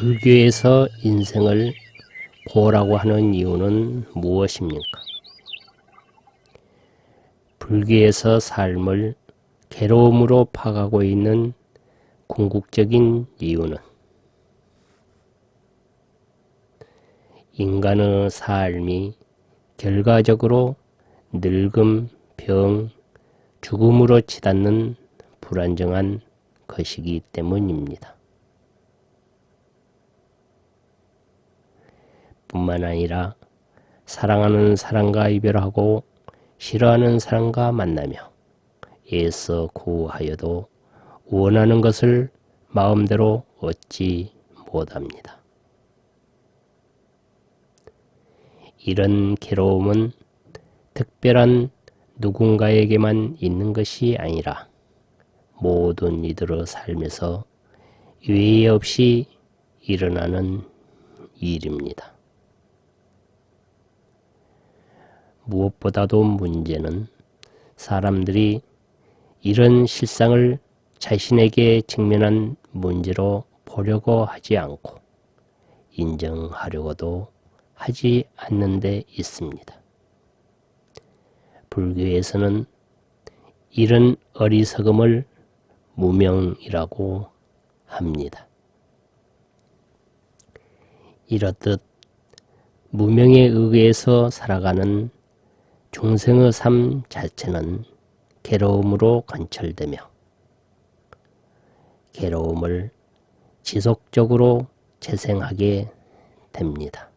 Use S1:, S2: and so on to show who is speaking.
S1: 불교에서 인생을 고라고 하는 이유는 무엇입니까? 불교에서 삶을 괴로움으로 파가고 있는 궁극적인 이유는 인간의 삶이 결과적으로 늙음, 병, 죽음으로 치닫는 불안정한 것이기 때문입니다. 뿐만 아니라 사랑하는 사람과 이별하고 싫어하는 사람과 만나며 애써 구하여도 원하는 것을 마음대로 얻지 못합니다. 이런 괴로움은 특별한 누군가에게만 있는 것이 아니라 모든 이들의 삶에서 유의 없이 일어나는 일입니다. 무엇보다도 문제는 사람들이 이런 실상을 자신에게 직면한 문제로 보려고 하지 않고 인정하려고도 하지 않는 데 있습니다. 불교에서는 이런 어리석음을 무명이라고 합니다. 이렇듯 무명에 의해서 살아가는 중생의 삶 자체는 괴로움으로 관철되며 괴로움을 지속적으로 재생하게 됩니다.